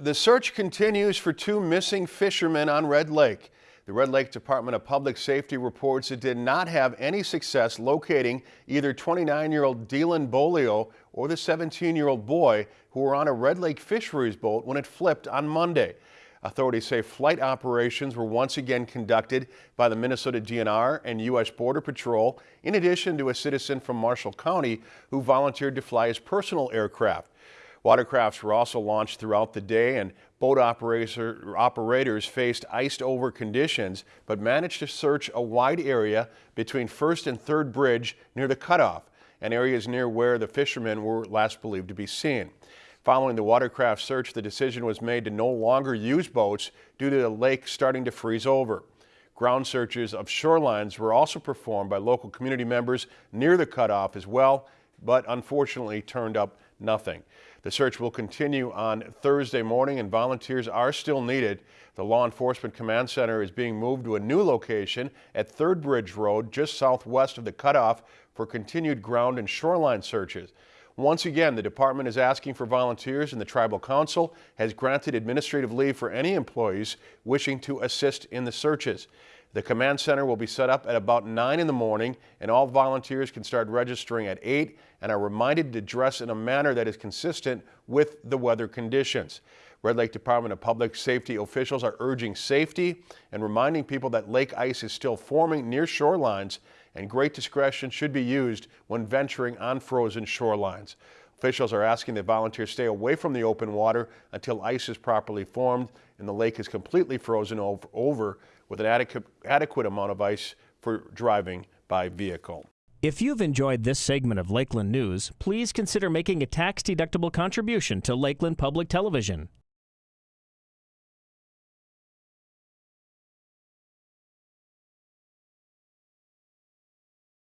The search continues for two missing fishermen on Red Lake. The Red Lake Department of Public Safety reports it did not have any success locating either 29-year-old Dylan Bolio or the 17-year-old boy who were on a Red Lake fisheries boat when it flipped on Monday. Authorities say flight operations were once again conducted by the Minnesota DNR and U.S. Border Patrol, in addition to a citizen from Marshall County who volunteered to fly his personal aircraft. Watercrafts were also launched throughout the day and boat operator, operators faced iced over conditions but managed to search a wide area between First and Third Bridge near the cutoff and areas near where the fishermen were last believed to be seen. Following the watercraft search, the decision was made to no longer use boats due to the lake starting to freeze over. Ground searches of shorelines were also performed by local community members near the cutoff as well, but unfortunately turned up nothing. The search will continue on Thursday morning and volunteers are still needed. The Law Enforcement Command Center is being moved to a new location at Third Bridge Road just southwest of the cutoff for continued ground and shoreline searches. Once again, the department is asking for volunteers and the Tribal Council has granted administrative leave for any employees wishing to assist in the searches. The command center will be set up at about 9 in the morning and all volunteers can start registering at 8 and are reminded to dress in a manner that is consistent with the weather conditions. Red Lake Department of Public Safety officials are urging safety and reminding people that lake ice is still forming near shorelines and great discretion should be used when venturing on frozen shorelines. Officials are asking that volunteers stay away from the open water until ice is properly formed and the lake is completely frozen over with an adequate, adequate amount of ice for driving by vehicle. If you've enjoyed this segment of Lakeland News, please consider making a tax-deductible contribution to Lakeland Public Television.